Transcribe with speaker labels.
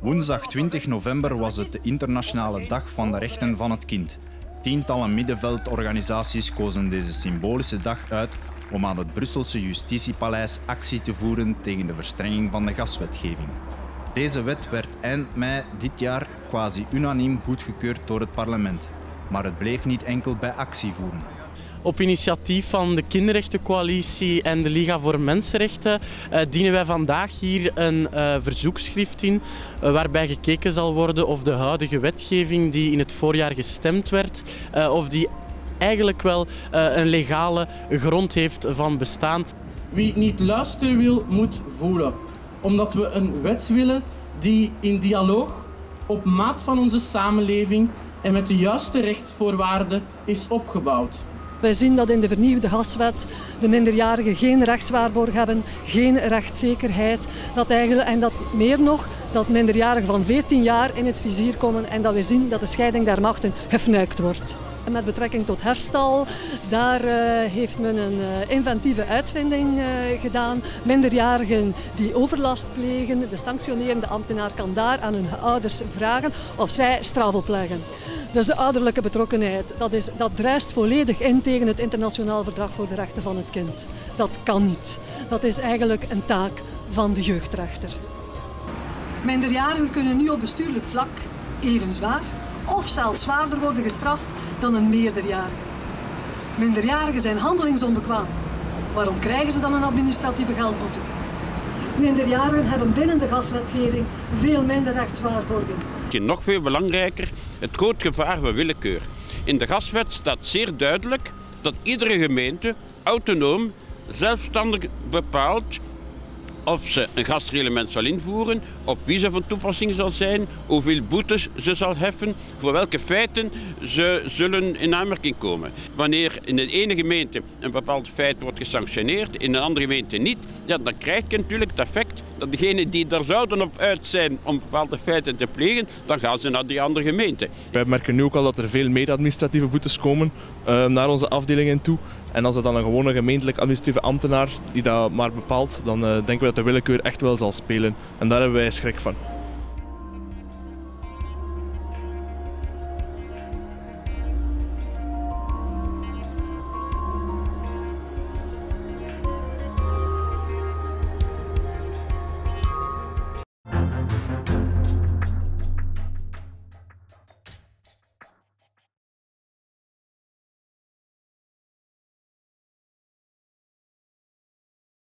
Speaker 1: Woensdag 20 november was het de internationale dag van de rechten van het kind. Tientallen middenveldorganisaties kozen deze symbolische dag uit om aan het Brusselse Justitiepaleis actie te voeren tegen de verstrenging van de gaswetgeving. Deze wet werd eind mei dit jaar quasi unaniem goedgekeurd door het parlement. Maar het bleef niet enkel bij actie voeren.
Speaker 2: Op initiatief van de Kinderrechtencoalitie en de Liga voor Mensenrechten uh, dienen wij vandaag hier een uh, verzoekschrift in uh, waarbij gekeken zal worden of de huidige wetgeving die in het voorjaar gestemd werd, of die eigenlijk wel een legale grond heeft van bestaan.
Speaker 3: Wie niet luisteren wil, moet voelen. Omdat we een wet willen die in dialoog op maat van onze samenleving en met de juiste rechtsvoorwaarden is opgebouwd.
Speaker 4: Wij zien dat in de vernieuwde gaswet de minderjarigen geen rechtswaarborg hebben, geen rechtszekerheid. Dat eigenlijk, en dat meer nog, dat minderjarigen van 14 jaar in het vizier komen en dat we zien dat de scheiding der machten gefnuikt wordt. Met betrekking tot herstel, daar uh, heeft men een uh, inventieve uitvinding uh, gedaan. Minderjarigen die overlast plegen, de sanctionerende ambtenaar kan daar aan hun ouders vragen of zij straf opleggen. Dus de ouderlijke betrokkenheid, dat, is, dat druist volledig in tegen het internationaal verdrag voor de rechten van het kind. Dat kan niet. Dat is eigenlijk een taak van de jeugdrechter. Minderjarigen kunnen nu op bestuurlijk vlak even zwaar of zelfs zwaarder worden gestraft dan een meerderjarige. Minderjarigen zijn handelingsonbekwaam. Waarom krijgen ze dan een administratieve geldboete? Minderjarigen hebben binnen de gaswetgeving veel minder rechtswaarborgen.
Speaker 5: Nog veel belangrijker, het groot gevaar van willekeur. In de gaswet staat zeer duidelijk dat iedere gemeente autonoom, zelfstandig bepaalt of ze een gasreglement zal invoeren, op wie ze van toepassing zal zijn, hoeveel boetes ze zal heffen, voor welke feiten ze zullen in aanmerking komen. Wanneer in de ene gemeente een bepaald feit wordt gesanctioneerd, in een andere gemeente niet, dan krijg je natuurlijk het effect dat degenen die er zouden op uit zijn om bepaalde feiten te plegen, dan gaan ze naar die andere gemeente.
Speaker 6: Wij merken nu ook al dat er veel meer administratieve boetes komen uh, naar onze afdelingen toe. En als het dan een gewone gemeentelijk administratieve ambtenaar die dat maar bepaalt, dan uh, denken we dat de willekeur echt wel zal spelen. En daar hebben wij schrik van.